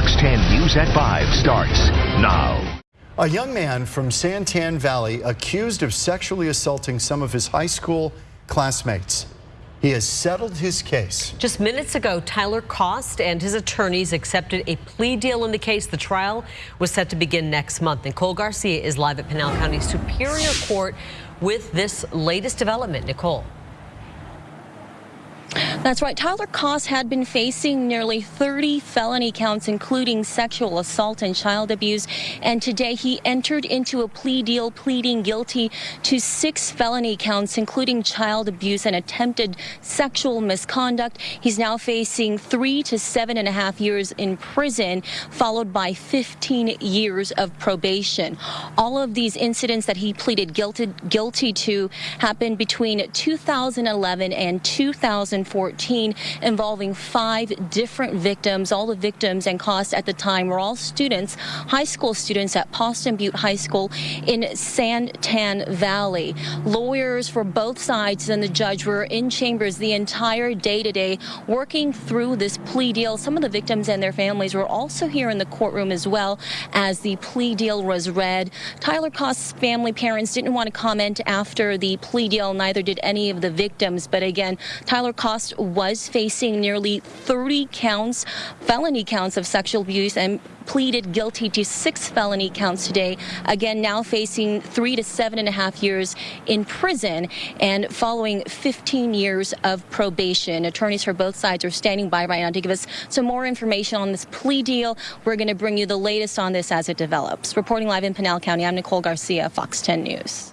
Fox 10 News at 5 starts now. A young man from Santan Valley accused of sexually assaulting some of his high school classmates. He has settled his case. Just minutes ago, Tyler Kost and his attorneys accepted a plea deal in the case. The trial was set to begin next month. Nicole Garcia is live at Pinal County Superior Court with this latest development. Nicole. That's right. Tyler Kost had been facing nearly 30 felony counts, including sexual assault and child abuse. And today he entered into a plea deal, pleading guilty to six felony counts, including child abuse and attempted sexual misconduct. He's now facing three to seven and a half years in prison, followed by 15 years of probation. All of these incidents that he pleaded guilty, guilty to happened between 2011 and 2014. 2014 involving five different victims. All the victims and costs at the time were all students, high school students at Poston Butte High School in Santan Valley. Lawyers for both sides and the judge were in chambers the entire day today working through this plea deal. Some of the victims and their families were also here in the courtroom as well as the plea deal was read. Tyler Kost's family parents didn't want to comment after the plea deal, neither did any of the victims. But again, Tyler Kost was facing nearly 30 counts, felony counts of sexual abuse and pleaded guilty to six felony counts today. Again, now facing three to seven and a half years in prison and following 15 years of probation. Attorneys for both sides are standing by right now to give us some more information on this plea deal. We're going to bring you the latest on this as it develops. Reporting live in Pinal County, I'm Nicole Garcia, Fox 10 News.